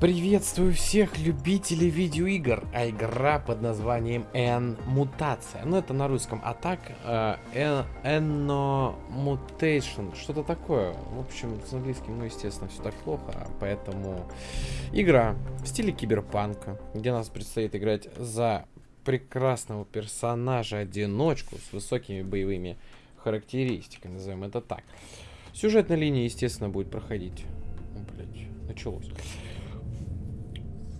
Приветствую всех любителей видеоигр, а игра под названием N Мутация. Ну это на русском атак э, Enno Mutation, что-то такое. В общем, с английским, ну естественно, все так плохо, поэтому игра в стиле киберпанка, где нас предстоит играть за прекрасного персонажа-одиночку с высокими боевыми характеристиками, назовем это так. Сюжетная линия, естественно, будет проходить. О, блядь, началось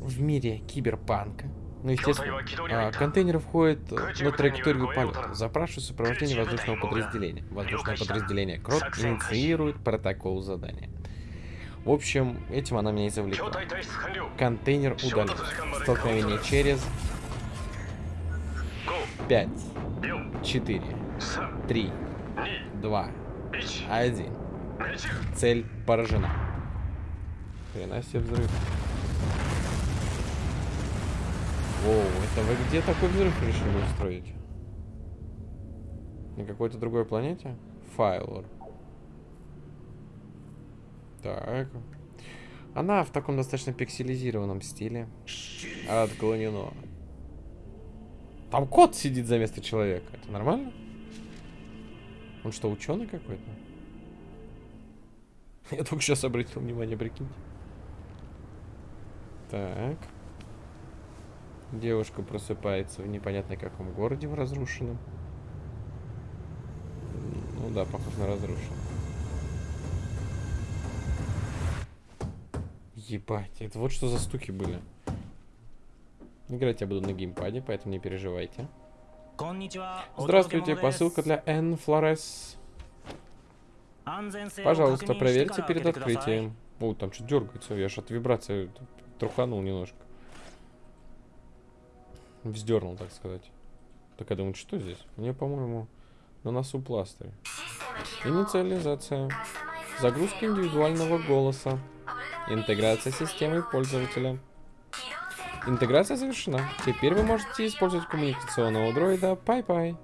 в мире киберпанка. Ну, естественно, а, контейнер входит на траекторию полета. Запрашиваю сопровождение воздушного подразделения. Воздушное подразделение Крот инициирует протокол задания. В общем, этим она меня и завлекла. Контейнер удален. Столкновение через 5, 4, 3, 2, 1. Цель поражена. Хрена себе взрыв. Воу, это вы где такой взрыв решили устроить? На какой-то другой планете? Файлор. Так. Она в таком достаточно пикселизированном стиле. Отклонено. Там кот сидит за место человека. Это нормально? Он что, ученый какой-то? Я только сейчас обратил внимание, прикиньте. Так. Девушка просыпается в непонятно каком городе, в разрушенном. Ну да, похож на разрушенный. Ебать, это вот что за стуки были. Играть я буду на геймпаде, поэтому не переживайте. Здравствуйте, посылка для N Флорес. Пожалуйста, проверьте перед открытием. О, там что дергается, я аж от вибрации труханул немножко. Вздернул, так сказать. Так я думаю, что здесь? Мне, по-моему, на носу пластырь. Инициализация. Загрузка индивидуального голоса. Интеграция системы пользователя. Интеграция завершена. Теперь вы можете использовать коммуникационного дроида Пай-Пай.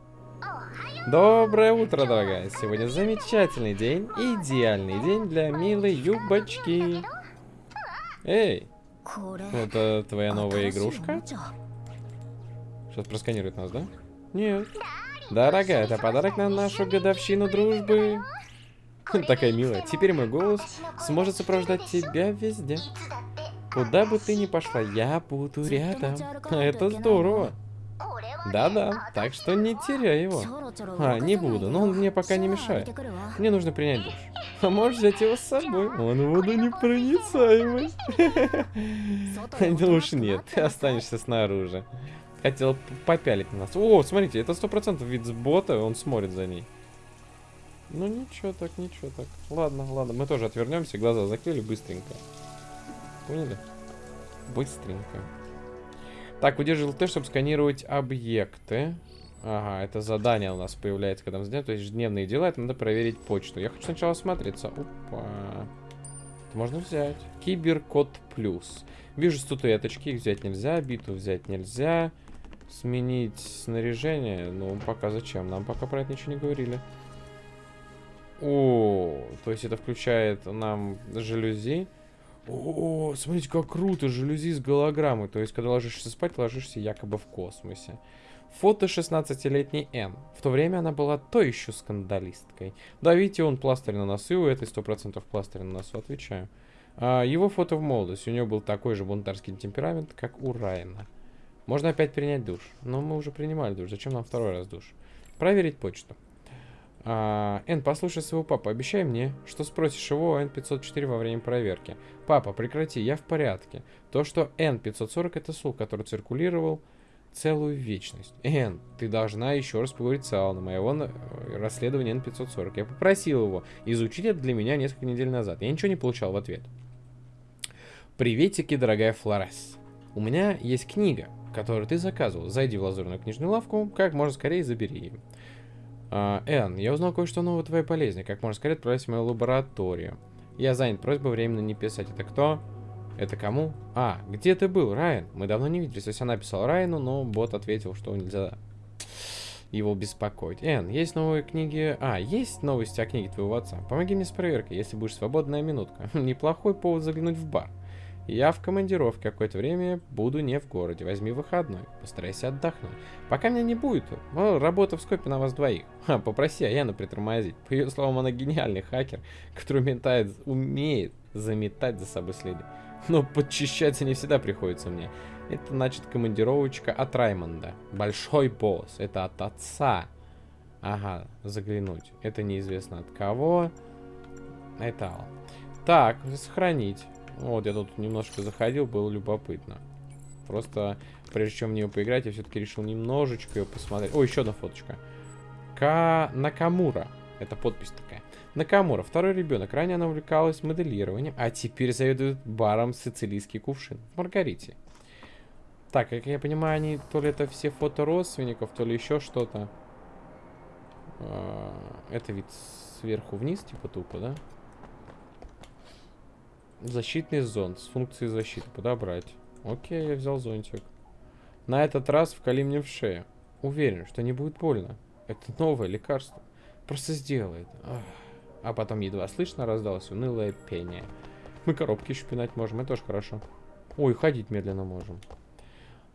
Доброе утро, дорогая. Сегодня замечательный день, идеальный день для милой юбочки. Эй, это твоя новая игрушка? Сейчас просканирует нас, да? Нет. Дорогая, это подарок на нашу годовщину дружбы. Такая милая. Теперь мой голос сможет сопровождать тебя везде. Куда бы ты ни пошла, я буду рядом. Это здорово. Да-да, так что не теряй его. А, не буду, но он мне пока не мешает. Мне нужно принять душ. А можешь взять его с собой? Он водонепроницаемый. Душ нет, ты останешься снаружи. Хотел попялить на нас. О, смотрите, это сто процентов вид с бота, он смотрит за ней. Ну ничего так, ничего так. Ладно, ладно, мы тоже отвернемся, глаза закрыли быстренько. Поняли? Быстренько. Так, удерживал Т, чтобы сканировать объекты. Ага, это задание у нас появляется, когда мы сделаем. То есть ежедневные дела, это надо проверить почту. Я хочу сначала осмотреться. Опа. Это можно взять. Киберкод плюс. Вижу статуэточки, их взять нельзя. Биту взять нельзя. Сменить снаряжение? Ну, пока зачем? Нам пока про это ничего не говорили. О, то есть это включает нам жалюзи. О, смотрите, как круто, жалюзи с голограммой. То есть, когда ложишься спать, ложишься якобы в космосе. Фото 16-летней Н. В то время она была то еще скандалисткой. Да, видите, он пластырь на носу, у этой 100% пластырь на носу, отвечаю. А, его фото в молодости. У него был такой же бунтарский темперамент, как у Райана. Можно опять принять душ. Но мы уже принимали душ. Зачем нам второй раз душ? Проверить почту. А, Н, послушай своего папу. Обещай мне, что спросишь его о N504 во время проверки. Папа, прекрати, я в порядке. То, что N540 это слух, который циркулировал целую вечность. Н, ты должна еще раз поговорить с Аланом о его э, расследовании N540. Я попросил его изучить это для меня несколько недель назад. Я ничего не получал в ответ. Приветики, дорогая Флорес. У меня есть книга, которую ты заказывал. Зайди в лазурную книжную лавку, как можно скорее забери ее. А, Энн, я узнал кое-что новое твоей болезни. Как можно скорее отправить в мою лабораторию. Я занят, просьба временно не писать. Это кто? Это кому? А, где ты был, Райан? Мы давно не виделись. То есть она писала Райану, но бот ответил, что нельзя его беспокоить. Энн, есть новые книги... А, есть новости о книге твоего отца? Помоги мне с проверкой, если будешь свободная минутка. Неплохой повод заглянуть в бар. Я в командировке какое-то время буду не в городе. Возьми выходной. Постарайся отдохнуть. Пока меня не будет, работа в скопе на вас двоих. Ха, попроси Аяну притормозить. По ее словам, она гениальный хакер, который метает, умеет заметать за собой следы. Но подчищаться не всегда приходится мне. Это значит командировочка от Раймонда. Большой босс. Это от отца. Ага, заглянуть. Это неизвестно от кого. Это Так, сохранить. Вот, я тут немножко заходил, было любопытно. Просто, прежде чем в нее поиграть, я все-таки решил немножечко ее посмотреть. О, еще одна фоточка. Ка Накамура. Это подпись такая. Накамура, второй ребенок. Ранее она увлекалась моделированием, а теперь заведует баром «Сицилийский кувшин» в Маргарите. Так, как я понимаю, они то ли это все фото родственников, то ли еще что-то. А, это вид сверху вниз, типа тупо, да? Защитный зонт с функцией защиты. Подобрать. Окей, я взял зонтик. На этот раз вкали мне в шею. Уверен, что не будет больно. Это новое лекарство. Просто сделает. Ах. А потом едва слышно раздалось унылое пение. Мы коробки еще пинать можем, это тоже хорошо. Ой, ходить медленно можем.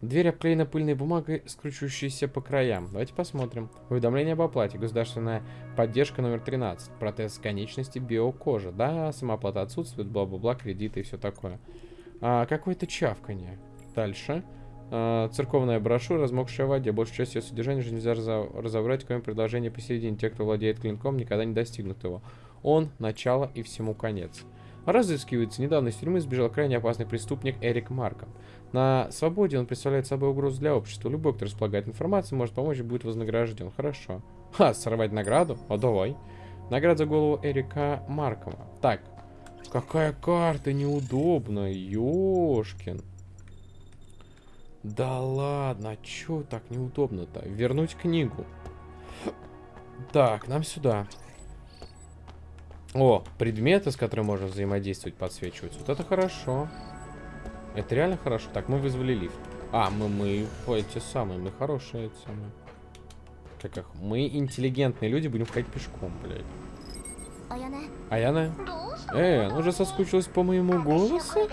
Дверь обклеена пыльной бумагой, скручивающейся по краям. Давайте посмотрим. Уведомление об оплате. Государственная поддержка номер 13. Протез конечности биокожа. Да, самооплата отсутствует, бла-бла-бла, кредиты и все такое. А, Какое-то чавканье. Дальше. А, церковная брошюра, размокшая в воде. Большую часть ее содержания же нельзя разобрать, кроме предложения посередине. Те, кто владеет клинком, никогда не достигнут его. Он – начало и всему конец. Разыскивается. Недавно из тюрьмы сбежал крайне опасный преступник Эрик Марком. На свободе он представляет собой угрозу для общества. Любой, кто располагает информацией, может помочь и будет вознагражден. Хорошо. Ха, сорвать награду? О, давай. Награда за голову Эрика Маркова. Так. Какая карта неудобная, ёшкин. Да ладно, а чё так неудобно-то? Вернуть книгу. Так, нам сюда. О, предметы, с которыми можно взаимодействовать, подсвечиваются. Вот это хорошо. Это реально хорошо. Так, мы вызвали лифт. А, мы, мы эти самые, мы хорошие эти самые. Как их? Мы интеллигентные люди, будем ходить пешком, блядь. Аяна? Э, она уже соскучилась по моему голосу?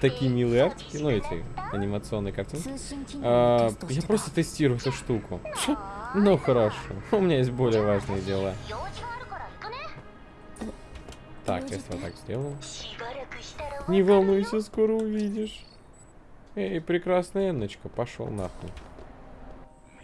Такие милые артики, ну эти анимационные картинки. А, я просто тестирую эту штуку. Ну хорошо, у меня есть более важные дела. Так, если вот так сделаю. Не волнуйся, скоро увидишь. Эй, прекрасная Энночка, пошел нахуй.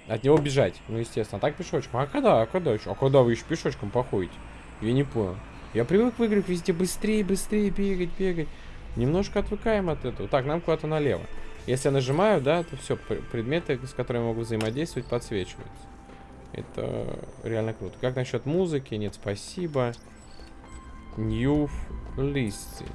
От него бежать. Ну, естественно. А так пешочком. А когда? А когда еще? А когда вы еще пешочком походите? Я не понял. Я привык в играх везде быстрее, быстрее бегать, бегать. Немножко отвыкаем от этого. Так, нам куда-то налево. Если я нажимаю, да, то все, предметы, с которыми я могу взаимодействовать, подсвечиваются. Это реально круто. Как насчет музыки? Нет, спасибо. New listing.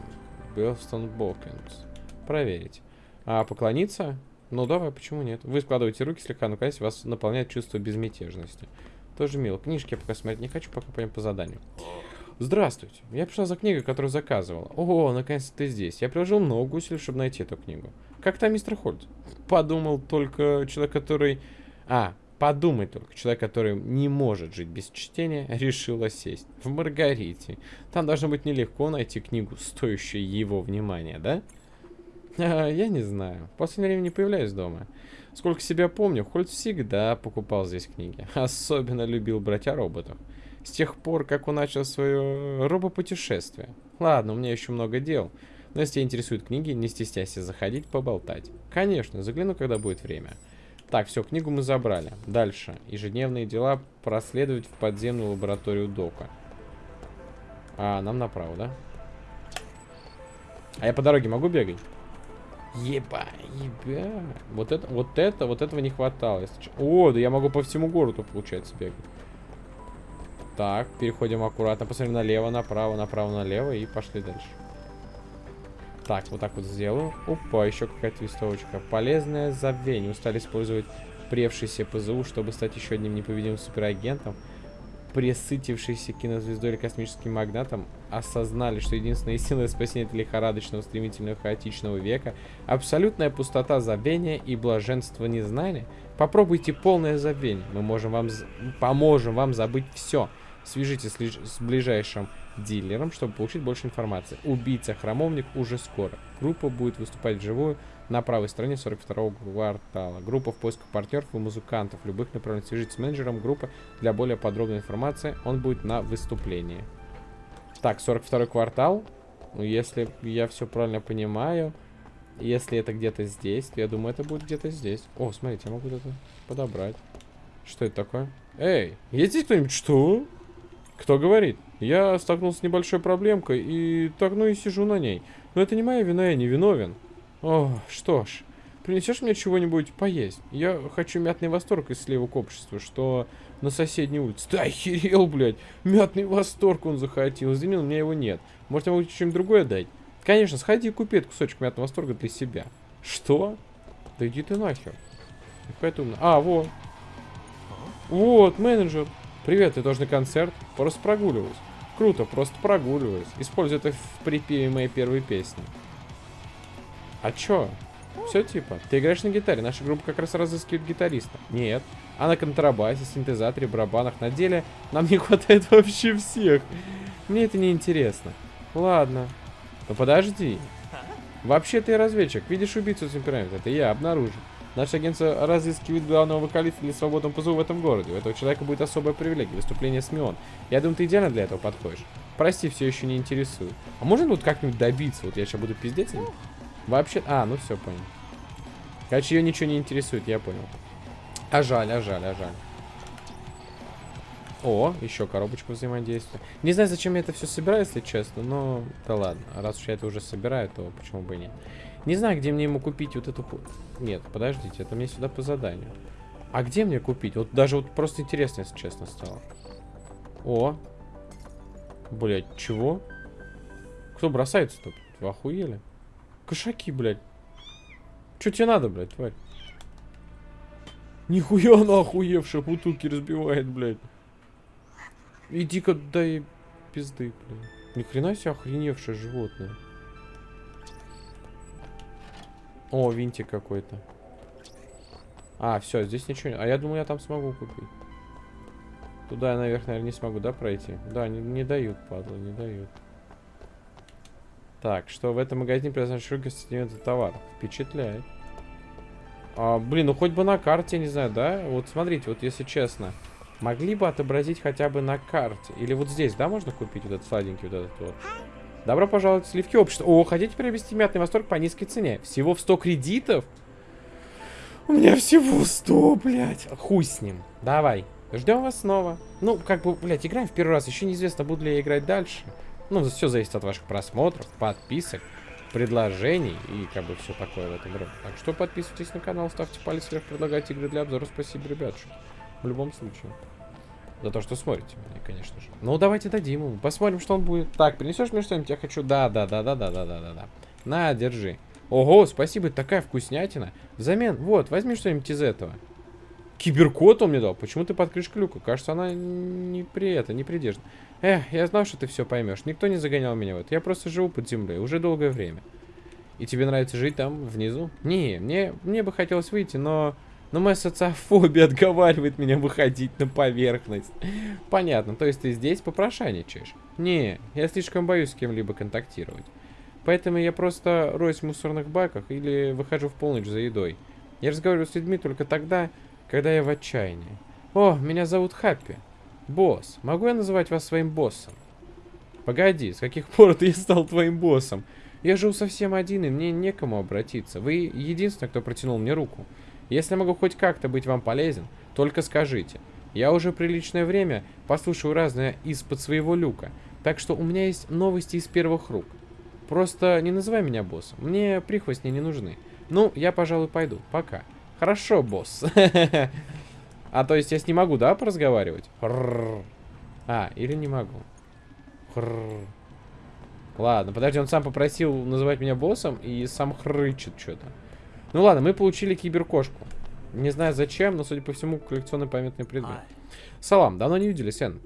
Бёрстон Бокинс. Проверить. А поклониться? Ну давай, почему нет? Вы складываете руки слегка, но, конечно, вас наполняет чувство безмятежности. Тоже мило. Книжки я пока смотреть не хочу, пока пойдем по заданию. Здравствуйте. Я пришла за книгой, которую заказывала. О, наконец-то ты здесь. Я приложил много усилий, чтобы найти эту книгу. Как там мистер Хольд? Подумал только человек, который... А, Подумай только, человек, который не может жить без чтения, решил сесть в Маргарите. Там должно быть нелегко найти книгу, стоящую его внимания, да? А, я не знаю. В последнее время не появляюсь дома. Сколько себя помню, Хольц всегда покупал здесь книги. Особенно любил брать о роботах. С тех пор, как он начал свое робопутешествие. Ладно, у меня еще много дел. Но если тебя интересуют книги, не стесняйся заходить поболтать. Конечно, загляну, когда будет время. Так, все, книгу мы забрали. Дальше. Ежедневные дела проследовать в подземную лабораторию Дока. А, нам направо, да? А я по дороге могу бегать? Еба, еба. Вот это, вот это, вот этого не хватало. Если... О, да я могу по всему городу, получается, бегать. Так, переходим аккуратно. Посмотрим налево, направо, направо, налево. И пошли дальше. Так, вот так вот сделаю. Опа, еще какая-то листовочка. Полезное забвение. Устали использовать превшийся ПЗУ, чтобы стать еще одним непобедимым суперагентом. Пресытившийся кинозвездой или космическим магнатом осознали, что единственная истинное спасение это лихорадочного, стремительного, хаотичного века — абсолютная пустота забвения и блаженство незнания. Попробуйте полное забвение. Мы можем вам поможем вам забыть все. Свяжитесь с, ближайшим дилером, чтобы получить больше информации. Убийца-храмовник уже скоро. Группа будет выступать вживую на правой стороне 42-го квартала. Группа в поисках партнеров и музыкантов любых направлений. Свяжитесь с менеджером группы для более подробной информации. Он будет на выступлении. Так, 42 квартал. Ну, если я все правильно понимаю, если это где-то здесь, то я думаю, это будет где-то здесь. О, смотрите, я могу это подобрать. Что это такое? Эй, есть здесь кто-нибудь? Что? Кто говорит? Я столкнулся с небольшой проблемкой и так, ну и сижу на ней. Но это не моя вина, я не виновен. О, что ж. Принесешь мне чего-нибудь поесть? Я хочу мятный восторг из сливок общества, что на соседней улице. Ты охерел, блядь. Мятный восторг он захотел. Извини, у меня его нет. Может, я могу что-нибудь другое дать? Конечно, сходи и купи этот кусочек мятного восторга для себя. Что? Да иди ты нахер. Какая ты умная. А, вот. Вот, менеджер. Привет, ты тоже на концерт? Просто прогуливаюсь. Круто, просто прогуливаюсь. Используй это в припеве моей первой песни. А чё? Все типа. Ты играешь на гитаре. Наша группа как раз разыскивает гитариста. Нет. А на контрабасе, синтезаторе, барабанах. На деле нам не хватает вообще всех. Мне это не интересно. Ладно. Ну подожди. Вообще ты разведчик. Видишь убийцу темперамента. Это я обнаружил. Наше агентство разыскивает главного вокалиста для свободного позова в этом городе. У этого человека будет особая привилегия. Выступление СМИОН. Я думаю, ты идеально для этого подходишь. Прости, все еще не интересует. А можно вот как-нибудь добиться? Вот я сейчас буду пиздеть? Вообще... А, ну все, понял. Короче, ее ничего не интересует, я понял. А жаль, а жаль, а жаль. О, еще коробочку взаимодействия. Не знаю, зачем я это все собираю, если честно, но... Да ладно, раз уж я это уже собираю, то почему бы и нет. Не знаю, где мне ему купить вот эту... Нет, подождите, это мне сюда по заданию. А где мне купить? Вот даже вот просто интересно, если честно, стало. О. Блять, чего? Кто бросается-то? Вы охуели? Кошаки, блядь. Че тебе надо, блядь, тварь? Нихуя она охуевшая, бутылки разбивает, блядь. Иди-ка дай пизды, блядь. Ни хрена себе охреневшее животное. О, винтик какой-то. А, все, здесь ничего не... А я думаю, я там смогу купить. Туда я наверх, наверное, не смогу, да, пройти? Да, не, не дают, падла, не дают. Так, что в этом магазине произошел ассортимент товаров. Впечатляет. А, блин, ну хоть бы на карте, не знаю, да? Вот смотрите, вот если честно. Могли бы отобразить хотя бы на карте. Или вот здесь, да, можно купить вот этот сладенький, вот этот вот. Добро пожаловать в сливки общества. О, хотите приобрести мятный восторг по низкой цене? Всего в 100 кредитов? У меня всего 100, блядь. Хуй с ним. Давай. Ждем вас снова. Ну, как бы, блядь, играем в первый раз. Еще неизвестно, буду ли я играть дальше. Ну, все зависит от ваших просмотров, подписок, предложений и как бы все такое в этом роде. Так что подписывайтесь на канал, ставьте палец вверх, предлагайте игры для обзора. Спасибо, ребятушки. В любом случае. За то, что смотрите меня, конечно же. Ну, давайте дадим ему. Посмотрим, что он будет. Так, принесешь мне что-нибудь? Я хочу... Да, да, да, да, да, да, да, да, да. На, держи. Ого, спасибо, такая вкуснятина. Взамен, вот, возьми что-нибудь из этого. Киберкот он мне дал. Почему ты под крышкой люка? Кажется, она не при это, не придержана. Эх, я знал, что ты все поймешь. Никто не загонял меня в это. Я просто живу под землей уже долгое время. И тебе нравится жить там, внизу? Не, мне, мне бы хотелось выйти, но... Но моя социофобия отговаривает меня выходить на поверхность. Понятно, то есть ты здесь попрошайничаешь? Не, я слишком боюсь с кем-либо контактировать. Поэтому я просто роюсь в мусорных баках или выхожу в полночь за едой. Я разговариваю с людьми только тогда, когда я в отчаянии. О, меня зовут Хаппи. Босс. Могу я называть вас своим боссом? Погоди, с каких пор ты стал твоим боссом? Я живу совсем один, и мне некому обратиться. Вы единственный, кто протянул мне руку. Если могу хоть как-то быть вам полезен, только скажите. Я уже приличное время послушаю разное из-под своего люка, так что у меня есть новости из первых рук. Просто не называй меня боссом, мне прихвостни не нужны. Ну, я, пожалуй, пойду. Пока. Хорошо, босс. А, то есть я с ним могу, да, поразговаривать? А, или не могу. Ладно, подожди, он сам попросил называть меня боссом и сам хрычет что-то. Ну ладно, мы получили киберкошку. Не знаю зачем, но, судя по всему, коллекционный памятный предмет. Салам, давно не виделись, Эн.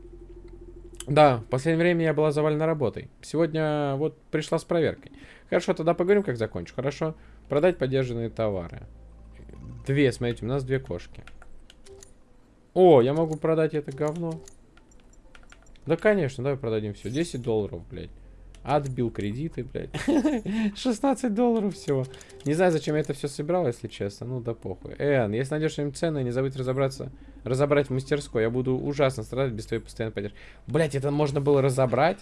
Да, в последнее время я была завалена работой. Сегодня вот пришла с проверкой. Хорошо, тогда поговорим, как закончу. Хорошо. Продать поддержанные товары. Две, смотрите, у нас две кошки. О, я могу продать это говно. Да, конечно, давай продадим все. 10 долларов, блядь. Отбил кредиты, блядь. 16 долларов всего. Не знаю, зачем я это все собирал, если честно. Ну да похуй. Эн, если найдешь что-нибудь ценное, не забудь разобраться, разобрать в мастерской. Я буду ужасно страдать без твоей постоянной поддержки. Блять, это можно было разобрать?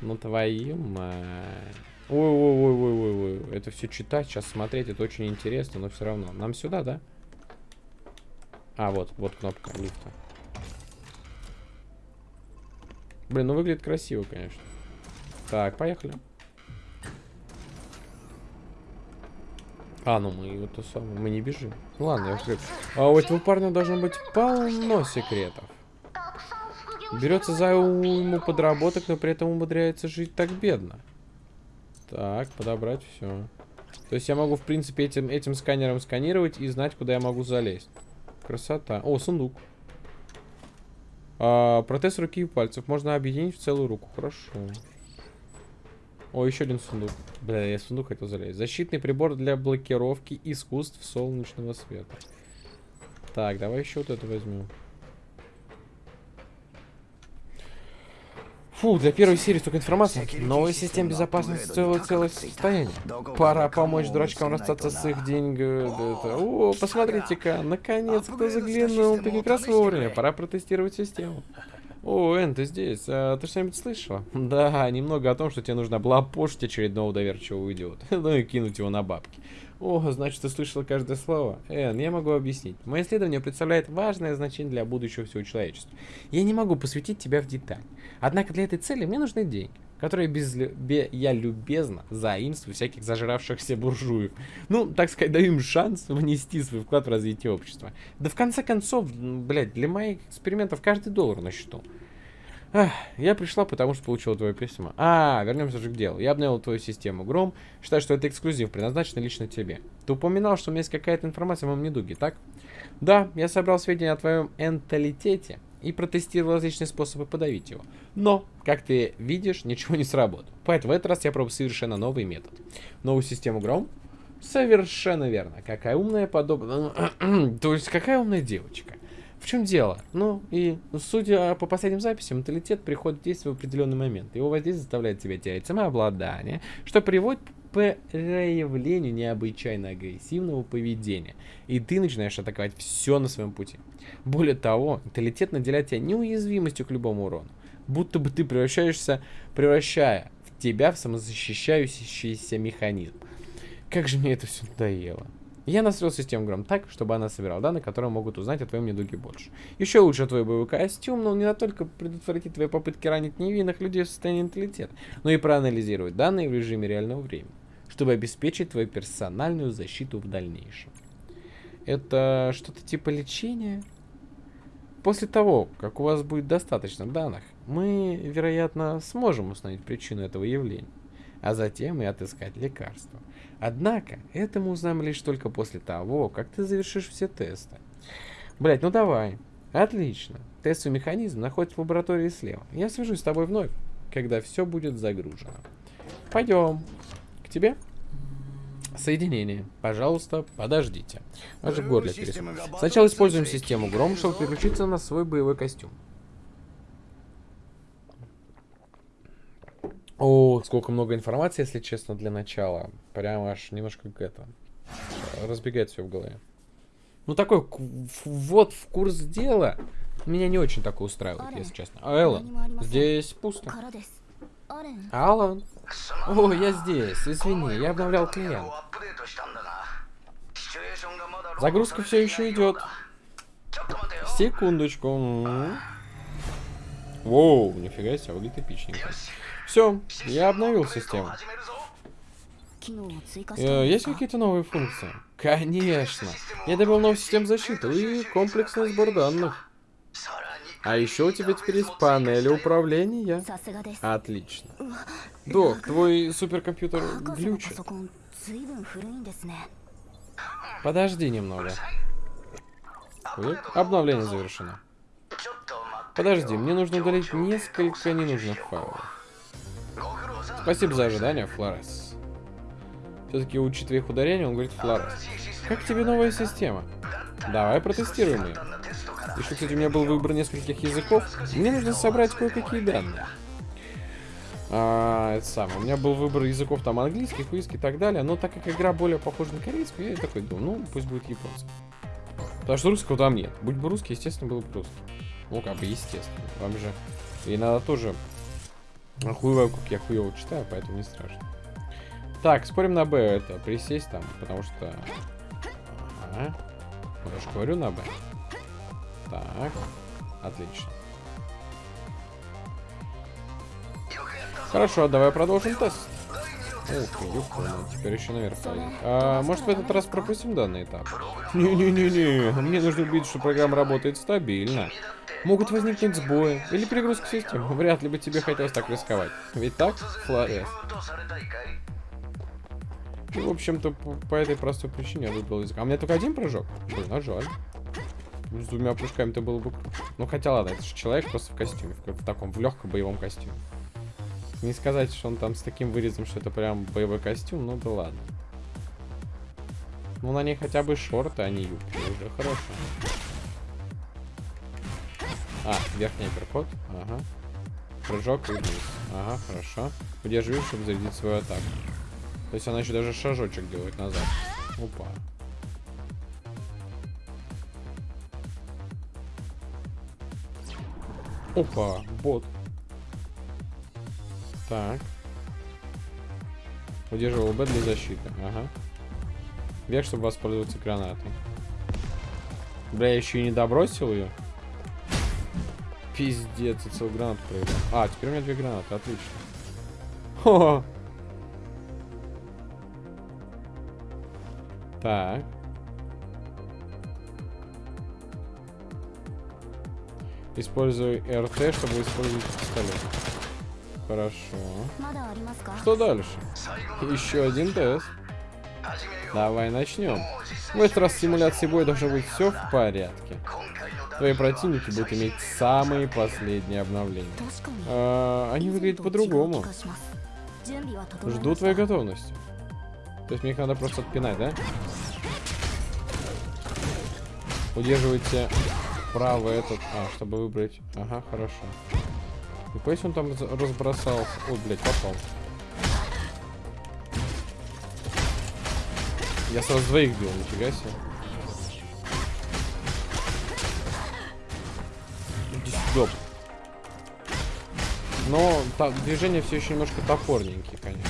Ну твою мать. Ой-ой-ой-ой-ой. Это все читать, сейчас смотреть, это очень интересно, но все равно. Нам сюда, да? А, вот, вот кнопка лифта. Блин, ну выглядит красиво, конечно. Так, поехали. А, ну мы вот то самое, мы не бежим. Ладно, я уже А у этого парня должно быть полно секретов. Берется за уйму подработок, но при этом умудряется жить так бедно. Так, подобрать все. То есть я могу, в принципе, этим, этим сканером сканировать и знать, куда я могу залезть. Красота. О, сундук. А, протез руки и пальцев. Можно объединить в целую руку. Хорошо. О, еще один сундук. Бля, я сундук хотел залезть. Защитный прибор для блокировки искусств солнечного света. Так, давай еще вот это возьмем. Фу, для первой серии столько информации. Новая система безопасности стоила целое состояние. Пора помочь дурачкам расстаться с их деньгами. О, посмотрите-ка, наконец кто заглянул. Ты как раз вовремя. Пора протестировать систему. О, Эн, ты здесь. А, ты что-нибудь слышала? Да, немного о том, что тебе нужно облапошить очередного доверчивого идиота. ну и кинуть его на бабки. О, значит, ты слышала каждое слово. Эн, я могу объяснить. Мое исследование представляет важное значение для будущего всего человечества. Я не могу посвятить тебя в деталь. Однако для этой цели мне нужны деньги, которые без, бе, я любезно заимствую всяких зажравшихся буржуев. Ну, так сказать, даю им шанс внести свой вклад в развитие общества. Да в конце концов, блядь, для моих экспериментов каждый доллар на счету. Ах, я пришла, потому что получила твое письмо. А, вернемся же к делу. Я обновил твою систему Гром. Считаю, что это эксклюзив, предназначен лично тебе. Ты упоминал, что у меня есть какая-то информация о моем недуге, так? Да, я собрал сведения о твоем энталитете и протестировал различные способы подавить его. Но, как ты видишь, ничего не сработало. Поэтому в этот раз я пробую совершенно новый метод. Новую систему Гром? Совершенно верно. Какая умная подобная... То есть, какая умная девочка. В чем дело? Ну, и судя по последним записям, менталитет приходит в действие в определенный момент. Его воздействие заставляет тебя терять самообладание, что приводит к проявлению необычайно агрессивного поведения. И ты начинаешь атаковать все на своем пути. Более того, менталитет наделяет тебя неуязвимостью к любому урону. Будто бы ты превращаешься, превращая в тебя в самозащищающийся механизм. Как же мне это все надоело. Я настроил систему Гром так, чтобы она собирала данные, которые могут узнать о твоем недуге больше. Еще лучше твой боевой костюм, но он не только предотвратит твои попытки ранить невинных людей в состоянии интеллигента, но и проанализировать данные в режиме реального времени, чтобы обеспечить твою персональную защиту в дальнейшем. Это что-то типа лечения? После того, как у вас будет достаточно данных, мы, вероятно, сможем установить причину этого явления, а затем и отыскать лекарство. Однако, это мы узнаем лишь только после того, как ты завершишь все тесты. Блять, ну давай. Отлично. Тестовый механизм находится в лаборатории слева. Я свяжусь с тобой вновь, когда все будет загружено. Пойдем. К тебе? Соединение. Пожалуйста, подождите. Аж горле Сначала используем систему Гром, чтобы переключиться на свой боевой костюм. О, сколько много информации, если честно, для начала. Прям аж немножко это. Разбегает все в голове. Ну такой вот в курс дела. Меня не очень такое устраивает, если честно. А Эллен, здесь пусто. Алан. О, я здесь. Извини, я обновлял клиент. Загрузка все еще идет. Секундочку. Воу, нифига себе, выглядит эпичненько. Все, я обновил систему. Э, есть какие-то новые функции? Конечно. Я добавил новую систему защиты и комплексный сбор данных. А еще у тебя теперь есть панель управления. Отлично. Док, твой суперкомпьютер глючит. Подожди немного. Ой, обновление завершено. Подожди, мне нужно удалить несколько ненужных файлов. Спасибо за ожидание, Флорес. Все-таки учитывая их ударение, он говорит Флорес. Как тебе новая система? Давай протестируем ее. Еще, кстати, у меня был выбор нескольких языков. Мне нужно собрать кое-какие данные. А, это самое. У меня был выбор языков там английских, русский и так далее. Но так как игра более похожа на корейскую, я такой думаю, ну, пусть будет японский. Потому что русского там нет. Будь бы русский, естественно, было бы русский. Ну, как бы, естественно. Вам же и надо тоже хуево, как я хуево читаю, поэтому не страшно. Так, спорим на Б это, присесть там, потому что... Ага. Я же говорю на Б. Так, отлично. Хорошо, давай продолжим тест. Ты, ёпта, теперь еще наверх полезет. А, может в этот раз пропустим данный этап? Не-не-не-не, мне нужно убедиться, что программа работает стабильно. Могут возникнуть сбои или перегрузка системы. Вряд ли бы тебе хотелось так рисковать. Ведь так, Флорес? В общем-то, по, по этой простой причине я выбрал язык. А у меня только один прыжок? Блин, а жаль. С двумя прыжками-то было бы Ну, хотя ладно, это же человек просто в костюме. В, в таком, в легком боевом костюме. Не сказать, что он там с таким вырезом, что это прям боевой костюм, ну да ладно. Ну, на ней хотя бы шорты, а не юбки. Уже хорошо. А, верхний апперкот. Ага. Прыжок и вниз. Ага, хорошо. Удерживай, чтобы зарядить свою атаку. То есть она еще даже шажочек делает назад. Опа. Опа, бот. Так. Удерживал Б для защиты. Ага. Вверх, чтобы воспользоваться гранатой. Бля, я еще и не добросил ее. Пиздец, я целую гранату проиграл. А, теперь у меня две гранаты, отлично. Хо -хо. Так. Используй РТ, чтобы использовать пистолет. Хорошо. Что дальше? Еще один тест. Давай начнем. В этот раз в симуляции боя должно быть все в порядке. Твои противники будут иметь самые последние обновления. А, они выглядят по-другому. Жду твоей готовности. То есть мне их надо просто отпинать, да? Удерживайте право этот... А, чтобы выбрать... Ага, хорошо. И пусть он там разбросался. Ой, блядь, попал. Я сразу двоих бил, нифига себе. Ёп. Но та, движения все еще немножко топорненькие, конечно.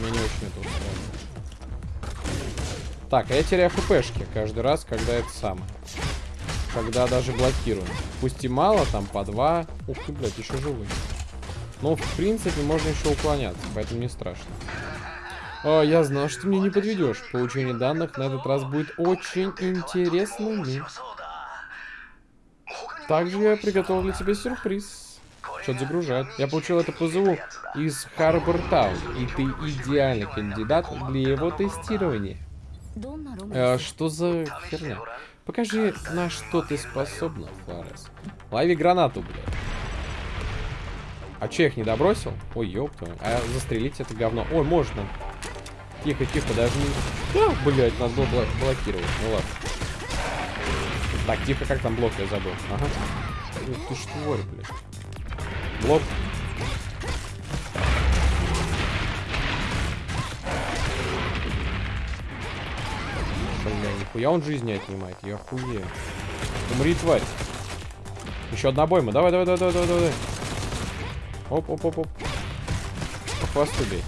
Мне не очень это устраивает. Так, а я теряю хпшки каждый раз, когда это самое. Когда даже блокирую. Пусть и мало, там по два. Ух ты, блядь, еще живой. Но, в принципе, можно еще уклоняться, поэтому не страшно. О, я знал, что ты мне не подведешь. Получение данных на этот раз будет очень интересным. Также я приготовил для тебя сюрприз. Что-то загружать. Я получил это ПЗУ из Харбор Таун, и ты идеальный кандидат для его тестирования. Э, что за херня? Покажи, на что ты способна, Флорес. Лови гранату, блядь. А че, их не добросил? Ой, ёпта. А застрелить это говно. Ой, можно. Тихо, тихо, даже не... А, блядь, надо было блокировать. Ну ладно. Так, тихо, как там блок, я забыл. Ага. Ты ж тварь, блядь. Блок. Нихуя он жизни отнимает, я хуею. Умри, тварь. Еще одна бойма. Давай, давай, давай, давай, давай. Оп, оп, оп, оп. По хвосту бей.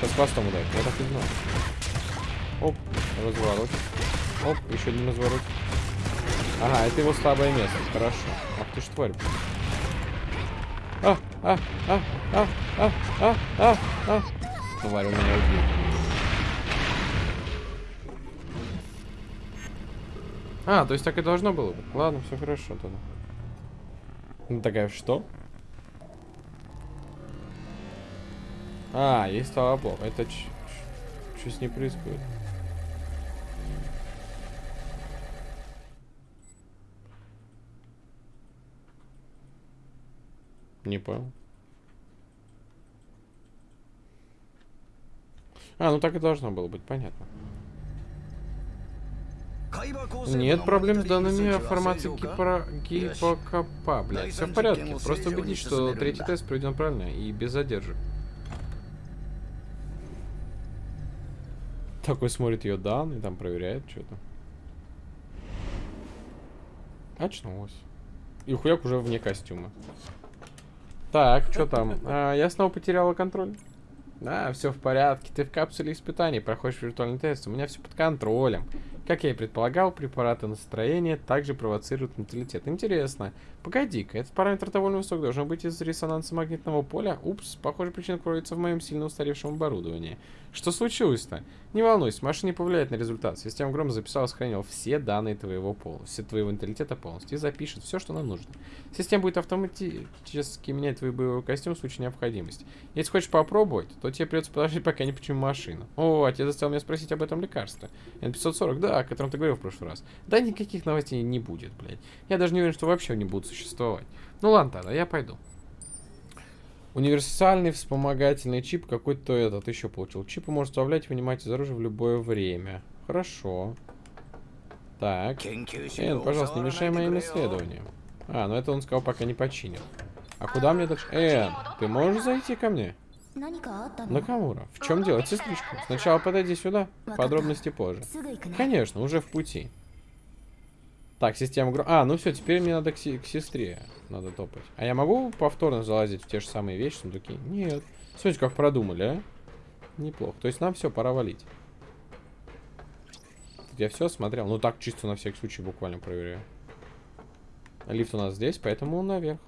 Сейчас хвостом ударит, я так и знал. Оп, разворот. Оп, еще один разворот. Ага, это его слабое место. Хорошо. Ах ты ж тварь. А, а, а, а, а, а, а, а. Тварь, у меня убил. А, то есть так и должно было быть. Ладно, все хорошо тогда. Ну такая, что? А, есть толоблок. Это что с ней происходит? Не понял. А, ну так и должно было быть, понятно. Нет проблем с данными формации гипро... гипокопа, блядь. Все в порядке. Просто убедись, что третий тест проведен правильно и без задержек. Такой смотрит ее данные, там проверяет что-то. Очнулась. И хуяк уже вне костюма. Так, что там? А, я снова потеряла контроль. Да, все в порядке. Ты в капсуле испытаний проходишь виртуальный тест. У меня все под контролем. Как я и предполагал, препараты настроения также провоцируют менталитет. Интересно. Погоди-ка, этот параметр довольно высок. Должен быть из резонанса магнитного поля. Упс, похоже, причина кроется в моем сильно устаревшем оборудовании. Что случилось-то? Не волнуйся, машина не повлияет на результат. Система грома записала и сохранила все данные твоего пола, все твоего интеллигента полностью и запишет все, что нам нужно. Система будет автоматически менять твой боевой костюм в случае необходимости. Если хочешь попробовать, то тебе придется подождать, пока не почему машину. О, отец заставил меня спросить об этом лекарстве. N540, да, о котором ты говорил в прошлый раз. Да, никаких новостей не будет, блядь. Я даже не уверен, что вообще они будут существовать. Ну ладно тогда, я пойду. Универсальный вспомогательный чип. Какой-то этот еще получил. Чипы может управлять и вынимать из оружия в любое время. Хорошо. Так. Эн, пожалуйста, не мешай моим исследованиям. А, ну это он сказал, пока не починил. А куда мне дальше? Эн, ты можешь зайти ко мне? Накамура, в чем дело, сестричка? Сначала подойди сюда, подробности позже. Конечно, уже в пути. Так, система гро... А, ну все, теперь мне надо к, к сестре. Надо топать. А я могу повторно залазить в те же самые вещи, сундуки? Нет. Смотрите, как продумали, а? Неплохо. То есть нам все, пора валить. Я все смотрел. Ну так, чисто на всякий случай буквально проверяю. Лифт у нас здесь, поэтому наверх.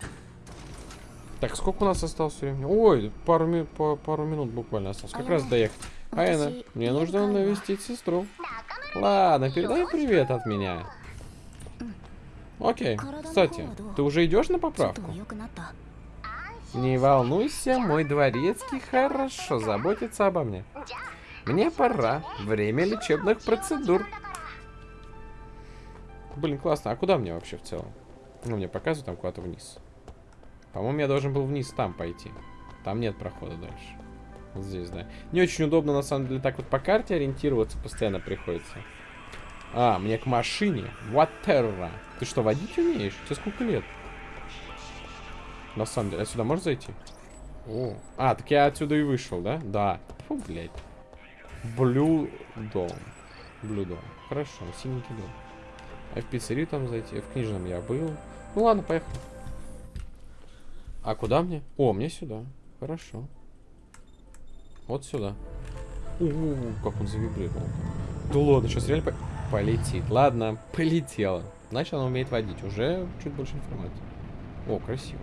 Так, сколько у нас осталось времени? Ой, пару, ми по, пару минут буквально осталось. Как раз доехать. Айна, мне нужно навестить сестру. Ладно, передай привет от меня. Окей. Кстати, ты уже идешь на поправку? Не волнуйся, мой дворецкий хорошо заботится обо мне. Мне пора. Время лечебных процедур. Блин, классно. А куда мне вообще в целом? Ну, мне показывают там куда-то вниз. По-моему, я должен был вниз там пойти. Там нет прохода дальше. Вот здесь, да. Не очень удобно, на самом деле, так вот по карте ориентироваться постоянно приходится. А, мне к машине. Ватерра. Ты что, водить умеешь? Тебе сколько лет? На самом деле, отсюда можешь зайти? О. А, так я отсюда и вышел, да? Да. Фу, блядь. Блю дом. Блю дом. Хорошо, синенький дом. А в пиццерию там зайти? В книжном я был. Ну ладно, поехали. А куда мне? О, мне сюда. Хорошо. Вот сюда. У, -у, -у как он завибрировал. Да ладно, сейчас реально по полетит. Ладно, полетела. Значит, она умеет водить. Уже чуть больше информации. О, красиво.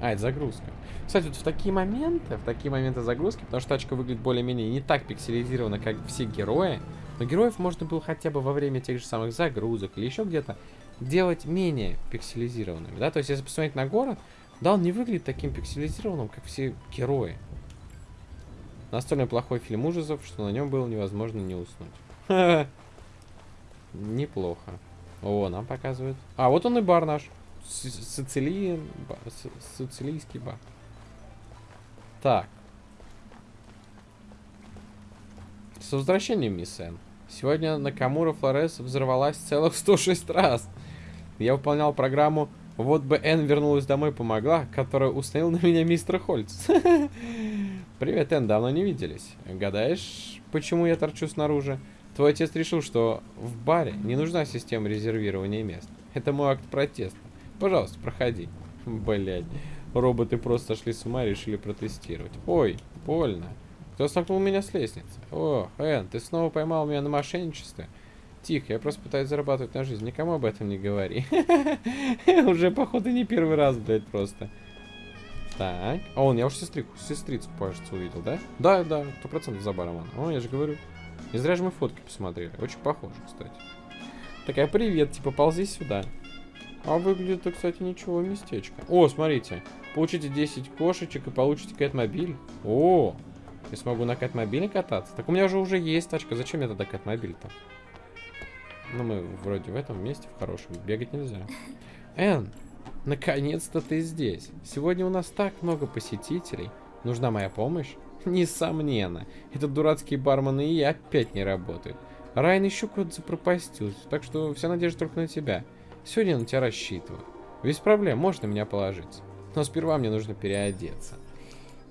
А, это загрузка. Кстати, вот в такие моменты, в такие моменты загрузки, потому что тачка выглядит более-менее не так пикселизирована, как все герои, но героев можно было хотя бы во время тех же самых загрузок или еще где-то делать менее пикселизированными, да? То есть, если посмотреть на город, да, он не выглядит таким пикселизированным, как все герои. Настолько плохой фильм ужасов, что на нем было невозможно не уснуть. Неплохо. О, нам показывают. А, вот он и бар наш. Сицилиен... Сицилийский бар. Так. С возвращением, мисс Эн. Сегодня Накамура Флорес взорвалась целых 106 раз. Я выполнял программу «Вот бы Эн вернулась домой помогла», которую установил на меня мистер Хольц. Привет, Эн, давно не виделись. Гадаешь, почему я торчу снаружи? Твой отец решил, что в баре не нужна система резервирования мест. Это мой акт протеста. Пожалуйста, проходи. Блять. Роботы просто сошли с ума и решили протестировать. Ой, больно. Кто столкнул меня с лестницы? О, Эн, ты снова поймал меня на мошенничестве? Тихо, я просто пытаюсь зарабатывать на жизнь. Никому об этом не говори. Уже, походу, не первый раз, блядь, просто. Так. А он, я уж сестрицу, сестрицу, кажется, увидел, да? Да, да, сто процентов за баром. О, я же говорю. Не зря же мы фотки посмотрели. Очень похоже, кстати. Такая, привет, типа, ползи сюда. А выглядит, кстати, ничего, местечко. О, смотрите. Получите 10 кошечек и получите кэт-мобиль. О, я смогу на кэт-мобиле кататься. Так у меня же уже есть тачка. Зачем мне тогда кэт-мобиль-то? Ну, мы вроде в этом месте, в хорошем. Бегать нельзя. Эн, наконец-то ты здесь. Сегодня у нас так много посетителей. Нужна моя помощь? Несомненно. Этот дурацкий бармен и я опять не работают. Райан еще куда-то запропастился, так что вся надежда только на тебя. Сегодня я на тебя рассчитываю. Без проблем, можно меня положиться. Но сперва мне нужно переодеться.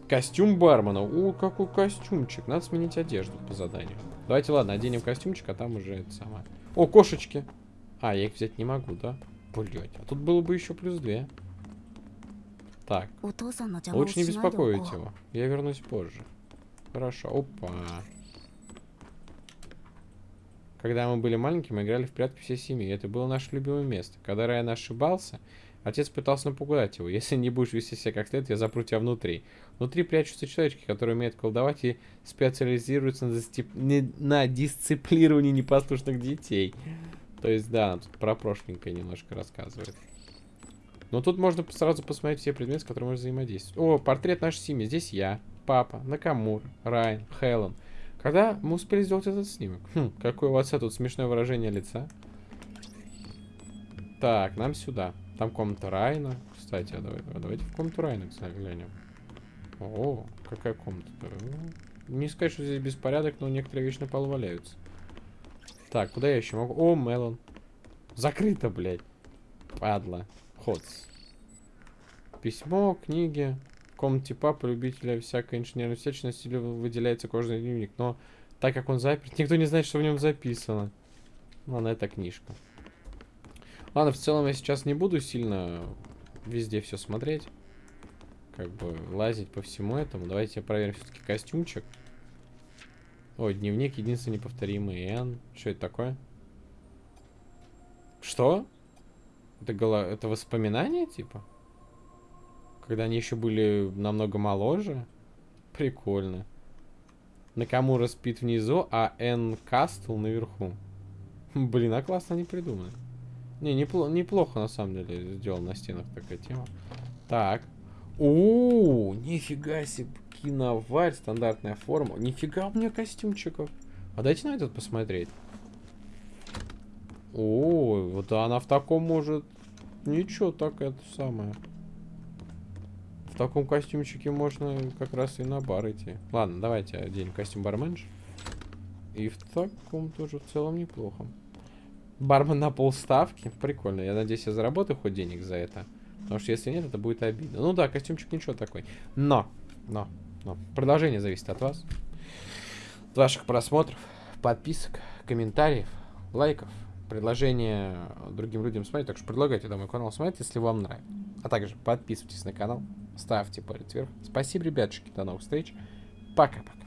Костюм бармена. О, какой костюмчик. Надо сменить одежду по заданию. Давайте, ладно, оденем костюмчик, а там уже это самое. О, кошечки. А, я их взять не могу, да? Блять, а тут было бы еще плюс две. Так. Лучше не беспокоить его. Я вернусь позже. Хорошо. Опа. Когда мы были маленькими, мы играли в прятки всей семьи. Это было наше любимое место. Когда Райан ошибался, отец пытался напугать его. Если не будешь вести себя как следует, я запру тебя внутри. Внутри прячутся человечки, которые умеют колдовать и специализируются на, дисцип... на дисциплировании непослушных детей. То есть, да, тут про прошленькое немножко рассказывает. Но тут можно сразу посмотреть все предметы, с которыми можно взаимодействовать. О, портрет нашей семьи. Здесь я, папа, Накамур, Райан, Хелен. Когда мы успели сделать этот снимок? Хм, какое у отца тут смешное выражение лица. Так, нам сюда. Там комната Райна. Кстати, а давай, а давайте в комнату Райна, кстати, глянем. О, какая комната -то? Не сказать, что здесь беспорядок, но некоторые вещи на валяются. Так, куда я еще могу? О, Мелон. Закрыто, блядь. Падла. Ходс. Письмо, книги комнате папы любителя всякой инженерной всячности выделяется кожаный дневник. Но так как он заперт, никто не знает, что в нем записано. Ладно, это книжка. Ладно, в целом я сейчас не буду сильно везде все смотреть. Как бы лазить по всему этому. Давайте проверим все-таки костюмчик. Ой, дневник единственный неповторимый. Н. Что это такое? Что? Это, голо... это воспоминание, типа? Когда они еще были намного моложе. Прикольно. Накамура спит внизу, а Н Кастл наверху. Блин, а классно не придумали. Не, непло неплохо на самом деле сделал на стенах такая тема. Так. О, нифига себе, киноварь, стандартная форма. Нифига у меня костюмчиков. А дайте на этот посмотреть. О, вот она в таком может... Ничего, так это самое. В таком костюмчике можно как раз и на бар идти. Ладно, давайте оденем костюм барменш. И в таком тоже в целом неплохо. Бармен на полставки. Прикольно. Я надеюсь, я заработаю хоть денег за это. Потому что если нет, это будет обидно. Ну да, костюмчик ничего такой. Но, но, но. Продолжение зависит от вас. От ваших просмотров, подписок, комментариев, лайков, предложения другим людям смотреть. Так что предлагайте да, мой канал смотреть, если вам нравится. А также подписывайтесь на канал, ставьте палец вверх. Спасибо, ребятушки. До новых встреч. Пока-пока.